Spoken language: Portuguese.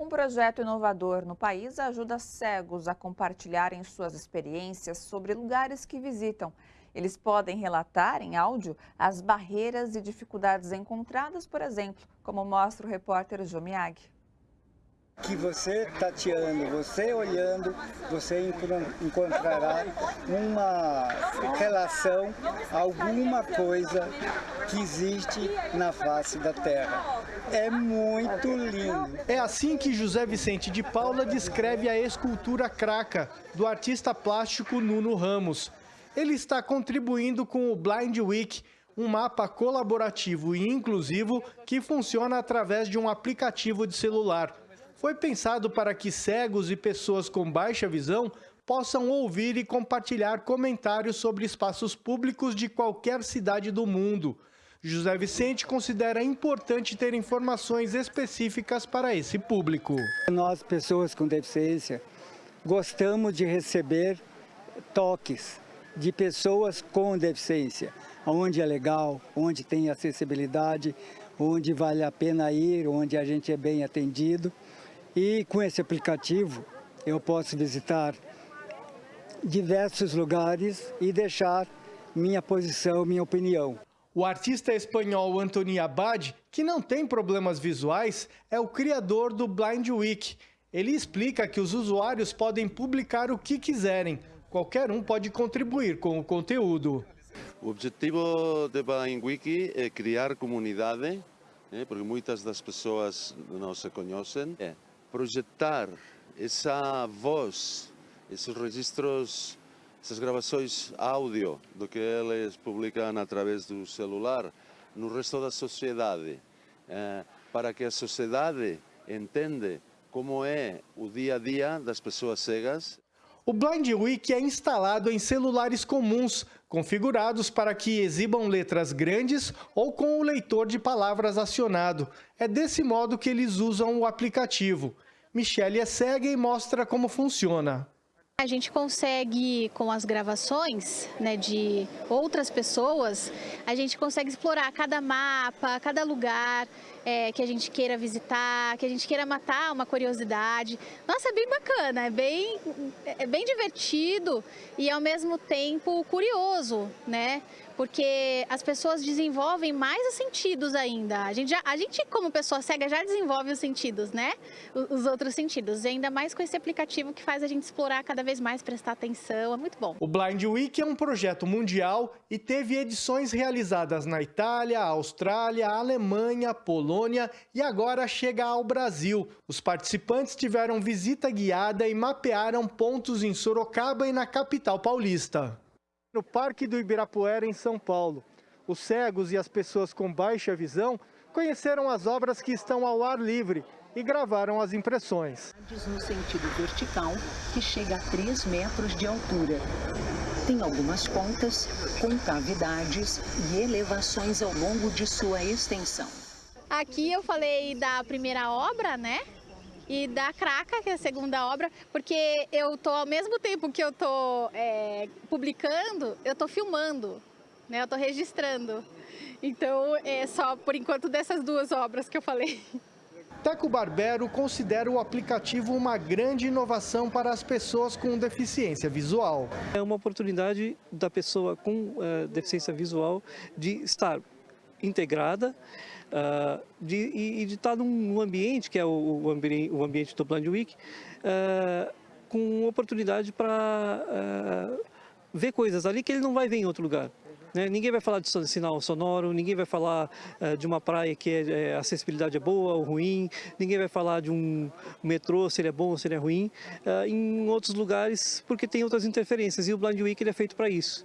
Um projeto inovador no país ajuda cegos a compartilharem suas experiências sobre lugares que visitam. Eles podem relatar em áudio as barreiras e dificuldades encontradas, por exemplo, como mostra o repórter Jomiag que você tateando, você olhando, você encontrará uma relação, alguma coisa que existe na face da Terra. É muito lindo. É assim que José Vicente de Paula descreve a escultura Craca, do artista plástico Nuno Ramos. Ele está contribuindo com o Blind Week, um mapa colaborativo e inclusivo que funciona através de um aplicativo de celular foi pensado para que cegos e pessoas com baixa visão possam ouvir e compartilhar comentários sobre espaços públicos de qualquer cidade do mundo. José Vicente considera importante ter informações específicas para esse público. Nós, pessoas com deficiência, gostamos de receber toques de pessoas com deficiência, onde é legal, onde tem acessibilidade, onde vale a pena ir, onde a gente é bem atendido. E com esse aplicativo eu posso visitar diversos lugares e deixar minha posição, minha opinião. O artista espanhol Antoni Abad, que não tem problemas visuais, é o criador do Blind Week. Ele explica que os usuários podem publicar o que quiserem. Qualquer um pode contribuir com o conteúdo. O objetivo do Blind Week é criar comunidade, né, porque muitas das pessoas não se conhecem. É projetar essa voz, esses registros, essas gravações áudio do que eles publicam através do celular no resto da sociedade, eh, para que a sociedade entenda como é o dia a dia das pessoas cegas. O Blind Week é instalado em celulares comuns, configurados para que exibam letras grandes ou com o leitor de palavras acionado. É desse modo que eles usam o aplicativo. Michelle é cega e mostra como funciona. A gente consegue, com as gravações né, de outras pessoas, a gente consegue explorar cada mapa, cada lugar é, que a gente queira visitar, que a gente queira matar uma curiosidade. Nossa, é bem bacana, é bem, é bem divertido e ao mesmo tempo curioso, né? Porque as pessoas desenvolvem mais os sentidos ainda. A gente, já, a gente como pessoa cega, já desenvolve os sentidos, né? Os, os outros sentidos. E ainda mais com esse aplicativo que faz a gente explorar cada vez mais, prestar atenção. É muito bom. O Blind Week é um projeto mundial e teve edições realizadas na Itália, Austrália, Alemanha, Polônia e agora chega ao Brasil. Os participantes tiveram visita guiada e mapearam pontos em Sorocaba e na capital paulista no Parque do Ibirapuera, em São Paulo. Os cegos e as pessoas com baixa visão conheceram as obras que estão ao ar livre e gravaram as impressões. No sentido vertical, que chega a 3 metros de altura. Tem algumas pontas com cavidades e elevações ao longo de sua extensão. Aqui eu falei da primeira obra, né? E da Craca, que é a segunda obra, porque eu tô ao mesmo tempo que eu tô é, publicando, eu tô filmando, né? Eu tô registrando. Então é só por enquanto dessas duas obras que eu falei. Teco Barbero considera o aplicativo uma grande inovação para as pessoas com deficiência visual. É uma oportunidade da pessoa com uh, deficiência visual de estar integrada uh, de, e, de estar num ambiente, que é o, o, ambiente, o ambiente do Blind Week, uh, com oportunidade para uh, ver coisas ali que ele não vai ver em outro lugar. Né? Ninguém vai falar de sinal sonoro, ninguém vai falar uh, de uma praia que é, é, a acessibilidade é boa ou ruim, ninguém vai falar de um metrô, se ele é bom ou se ele é ruim, uh, em outros lugares, porque tem outras interferências e o Blind Week é feito para isso.